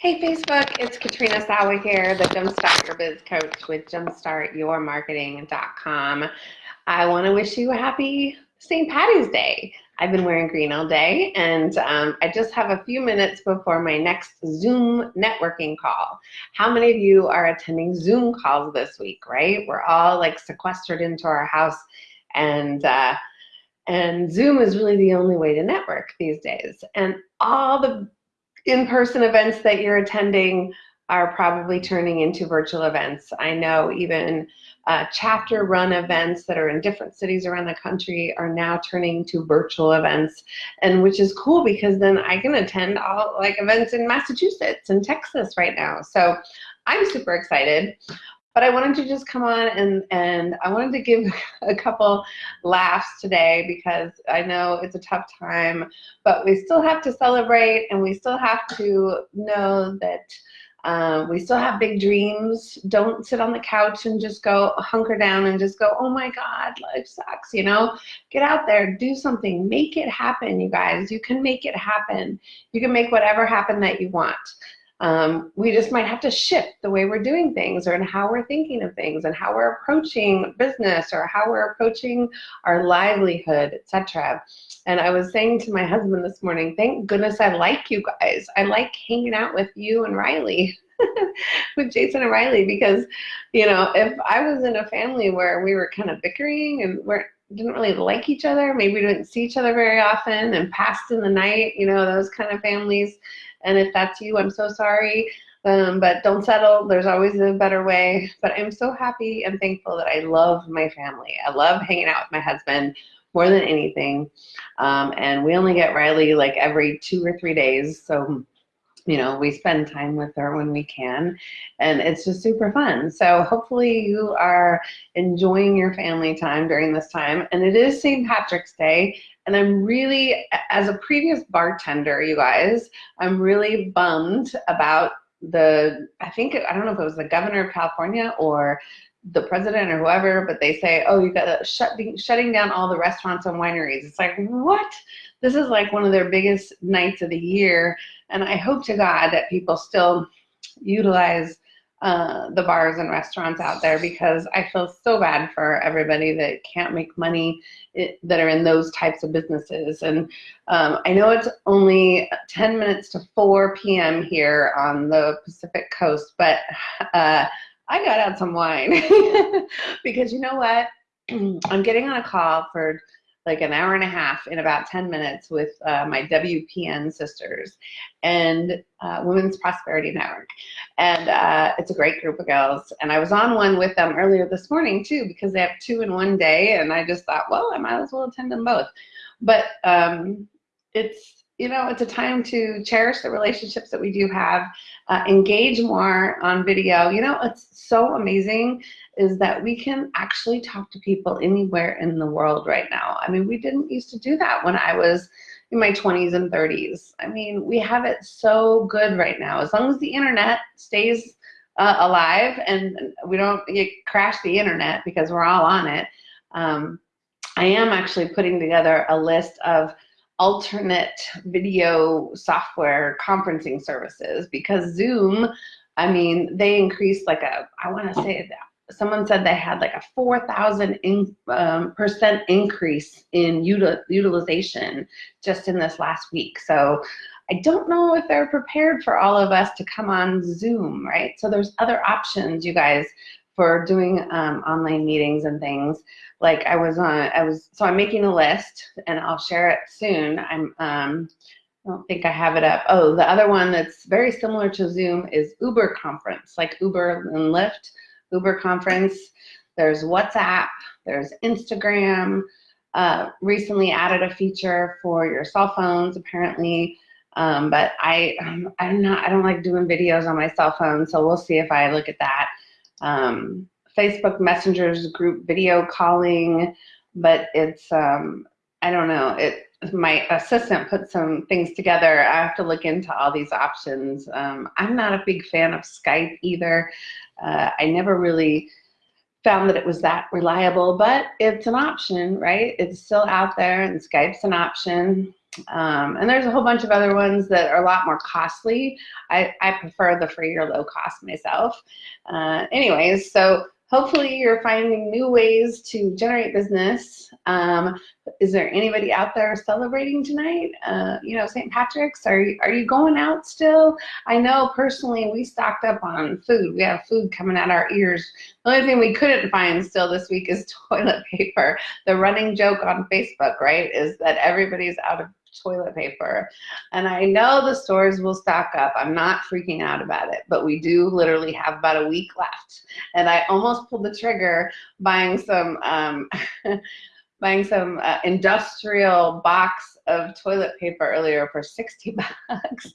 Hey Facebook, it's Katrina Sawa here, the Jumpstart Your Biz Coach with jumpstartyourmarketing.com. I want to wish you a happy St. Patty's Day. I've been wearing green all day and um, I just have a few minutes before my next Zoom networking call. How many of you are attending Zoom calls this week, right? We're all like sequestered into our house and uh, and Zoom is really the only way to network these days. And all the in-person events that you're attending are probably turning into virtual events. I know even uh, chapter run events that are in different cities around the country are now turning to virtual events and which is cool because then I can attend all like events in Massachusetts and Texas right now. So I'm super excited. But I wanted to just come on and, and I wanted to give a couple laughs today because I know it's a tough time, but we still have to celebrate and we still have to know that um, we still have big dreams. Don't sit on the couch and just go hunker down and just go, oh my God, life sucks, you know? Get out there, do something, make it happen, you guys. You can make it happen. You can make whatever happen that you want. Um, we just might have to shift the way we're doing things or how we're thinking of things and how we're approaching business or how we're approaching our livelihood, etc. And I was saying to my husband this morning, thank goodness I like you guys. I like hanging out with you and Riley. with Jason and Riley because, you know, if I was in a family where we were kind of bickering and we're didn't really like each other, maybe we didn't see each other very often and passed in the night, you know, those kind of families, and if that's you, I'm so sorry. Um, but don't settle. There's always a better way. But I'm so happy and thankful that I love my family. I love hanging out with my husband more than anything. Um, and we only get Riley like every two or three days. So, you know, we spend time with her when we can. And it's just super fun. So hopefully you are enjoying your family time during this time. And it is St. Patrick's Day. And I'm really, as a previous bartender, you guys, I'm really bummed about the, I think, I don't know if it was the governor of California or the president or whoever, but they say, oh, you got to shut, shutting down all the restaurants and wineries. It's like, what? This is like one of their biggest nights of the year. And I hope to God that people still utilize uh, the bars and restaurants out there because I feel so bad for everybody that can't make money it, that are in those types of businesses. And um, I know it's only 10 minutes to 4 p.m. here on the Pacific coast, but uh, I got out some wine because you know what? I'm getting on a call for like an hour and a half in about 10 minutes with uh, my WPN sisters and uh, Women's Prosperity Network. And uh, it's a great group of girls. And I was on one with them earlier this morning too because they have two in one day. And I just thought, well, I might as well attend them both. But um, it's you know, it's a time to cherish the relationships that we do have, uh, engage more on video. You know, it's so amazing is that we can actually talk to people anywhere in the world right now. I mean, we didn't used to do that when I was in my 20s and 30s. I mean, we have it so good right now. As long as the internet stays uh, alive and we don't crash the internet because we're all on it, um, I am actually putting together a list of alternate video software conferencing services because Zoom, I mean, they increased like a, I want to say that someone said they had like a 4,000 in, um, percent increase in util utilization just in this last week. So I don't know if they're prepared for all of us to come on Zoom, right? So there's other options, you guys, for doing um, online meetings and things like I was on, I was, so I'm making a list and I'll share it soon. I'm, um, I don't think I have it up. Oh, the other one that's very similar to Zoom is Uber conference, like Uber and Lyft, Uber conference. There's WhatsApp, there's Instagram, uh, recently added a feature for your cell phones apparently. Um, but I, um, I'm not, I don't like doing videos on my cell phone, so we'll see if I look at that. Um, Facebook Messenger's group video calling, but it's, um, I don't know, it, my assistant put some things together. I have to look into all these options. Um, I'm not a big fan of Skype either. Uh, I never really found that it was that reliable, but it's an option, right? It's still out there and Skype's an option. Um, and there's a whole bunch of other ones that are a lot more costly. I, I prefer the free or low cost myself. Uh, anyways, so hopefully you're finding new ways to generate business. Um, is there anybody out there celebrating tonight? Uh, you know, St. Patrick's, are you, are you going out still? I know personally we stocked up on food. We have food coming out our ears. The only thing we couldn't find still this week is toilet paper. The running joke on Facebook, right, is that everybody's out of toilet paper. And I know the stores will stock up. I'm not freaking out about it, but we do literally have about a week left. And I almost pulled the trigger buying some um, buying some uh, industrial box of toilet paper earlier for 60 bucks.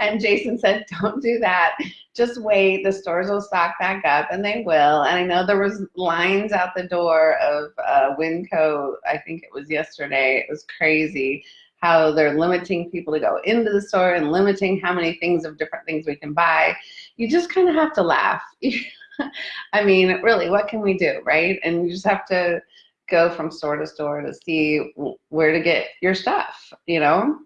and Jason said, don't do that. Just wait, the stores will stock back up and they will. And I know there was lines out the door of uh, Winco, I think it was yesterday. It was crazy how they're limiting people to go into the store and limiting how many things of different things we can buy, you just kind of have to laugh. I mean, really, what can we do, right? And you just have to go from store to store to see where to get your stuff, you know?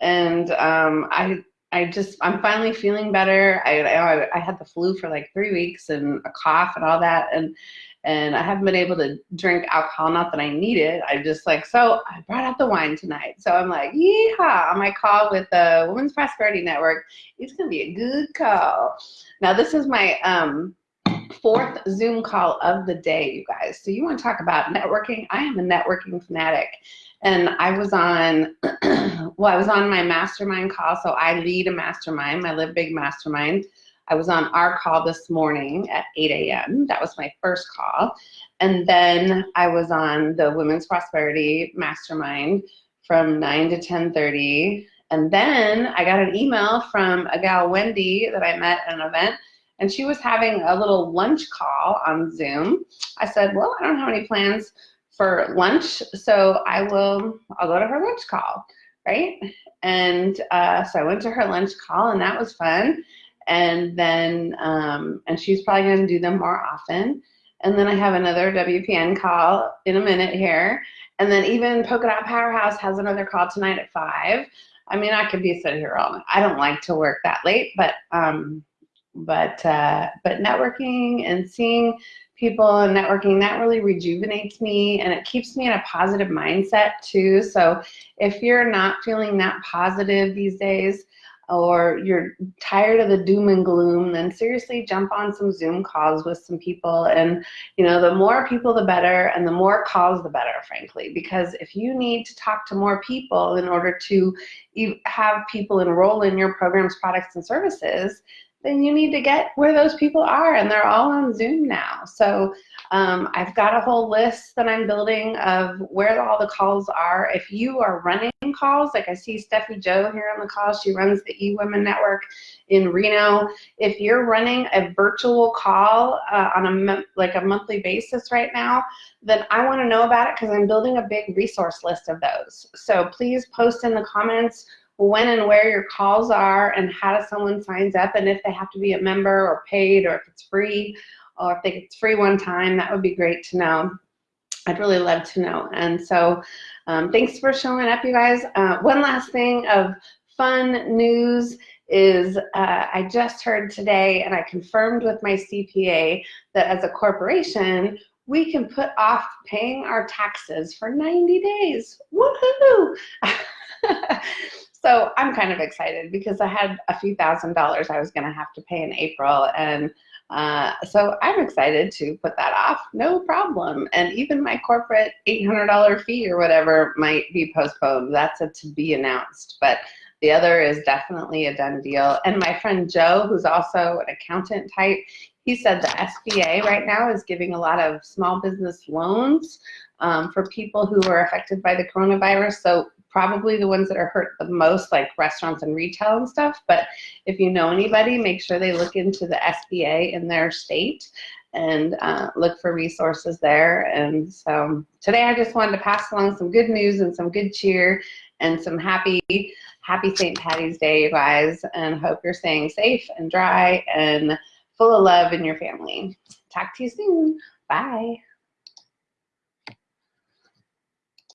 And um, I, I just, I'm finally feeling better. I, I, I had the flu for like three weeks and a cough and all that. And and I haven't been able to drink alcohol, not that I need it. I just like, so I brought out the wine tonight. So I'm like, yeehaw, on my call with the Women's Prosperity Network. It's gonna be a good call. Now this is my um, fourth Zoom call of the day, you guys. So you wanna talk about networking? I am a networking fanatic. And I was on, well, I was on my mastermind call. So I lead a mastermind, my Live Big Mastermind. I was on our call this morning at 8 a.m. That was my first call. And then I was on the Women's Prosperity Mastermind from 9 to 10.30. And then I got an email from a gal, Wendy, that I met at an event, and she was having a little lunch call on Zoom. I said, well, I don't have any plans for lunch, so I will, I'll go to her lunch call, right? And uh, so I went to her lunch call, and that was fun and then um, and she's probably going to do them more often. And then I have another WPN call in a minute here, and then even Polka Dot Powerhouse has another call tonight at five. I mean, I could be sitting here all night. I don't like to work that late, but um, but uh, but networking and seeing people and networking that really rejuvenates me and it keeps me in a positive mindset too. So if you're not feeling that positive these days, or you're tired of the doom and gloom, then seriously jump on some Zoom calls with some people. And, you know, the more people, the better, and the more calls, the better, frankly. Because if you need to talk to more people in order to have people enroll in your programs, products, and services, then you need to get where those people are and they're all on Zoom now. So um, I've got a whole list that I'm building of where all the calls are. If you are running calls, like I see Steffi Joe here on the call, she runs the eWomen Network in Reno. If you're running a virtual call uh, on a like a monthly basis right now, then I want to know about it because I'm building a big resource list of those. So please post in the comments when and where your calls are and how does someone signs up and if they have to be a member or paid or if it's free or if they, it's free one time, that would be great to know. I'd really love to know. And so um, thanks for showing up, you guys. Uh, one last thing of fun news is uh, I just heard today and I confirmed with my CPA that as a corporation, we can put off paying our taxes for 90 days. Woohoo! So I'm kind of excited because I had a few thousand dollars I was going to have to pay in April. And uh, so I'm excited to put that off, no problem. And even my corporate $800 fee or whatever might be postponed. That's a to be announced. But the other is definitely a done deal. And my friend Joe, who's also an accountant type, he said the SBA right now is giving a lot of small business loans um, for people who are affected by the coronavirus. So probably the ones that are hurt the most, like restaurants and retail and stuff. But if you know anybody, make sure they look into the SBA in their state and uh, look for resources there. And so today I just wanted to pass along some good news and some good cheer and some happy, happy St. Patty's Day, you guys, and hope you're staying safe and dry and full of love in your family. Talk to you soon. Bye.